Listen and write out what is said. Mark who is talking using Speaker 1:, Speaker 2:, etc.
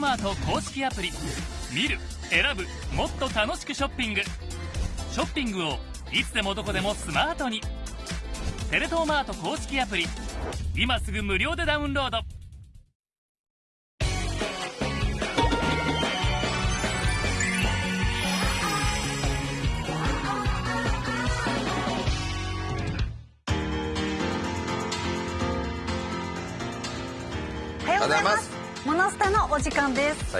Speaker 1: マート公式アプリ。見る選ぶもっと楽しくショッピング。ショッピングをいつでもどこでもスマートに。テレ東マート公式アプリ。今すぐ無料でダウンロード。
Speaker 2: おはようございます。モノスタのお時間です